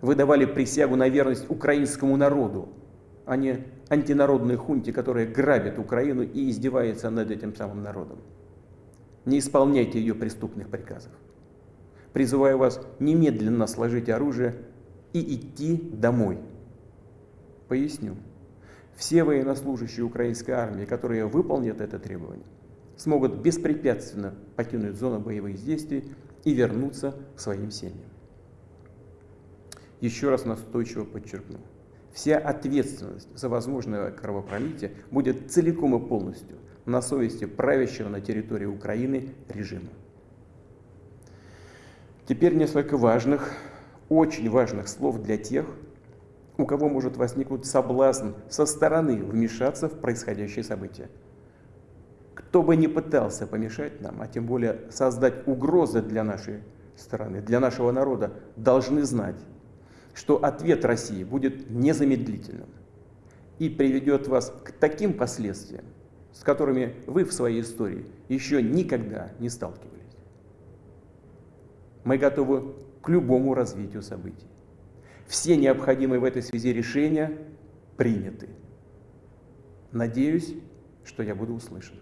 Вы давали присягу на верность украинскому народу, а не антинародной хунте, которая грабит Украину и издевается над этим самым народом. Не исполняйте ее преступных приказов. Призываю вас немедленно сложить оружие и идти домой. Поясню. Все военнослужащие украинской армии, которые выполнят это требование, смогут беспрепятственно покинуть зону боевых действий и вернуться к своим семьям. Еще раз настойчиво подчеркну. Вся ответственность за возможное кровопролитие будет целиком и полностью на совести правящего на территории Украины режима. Теперь несколько важных, очень важных слов для тех, у кого может возникнуть соблазн со стороны вмешаться в происходящее событие. Кто бы ни пытался помешать нам, а тем более создать угрозы для нашей страны, для нашего народа, должны знать, что ответ России будет незамедлительным и приведет вас к таким последствиям, с которыми вы в своей истории еще никогда не сталкивались. Мы готовы к любому развитию событий. Все необходимые в этой связи решения приняты. Надеюсь, что я буду услышан.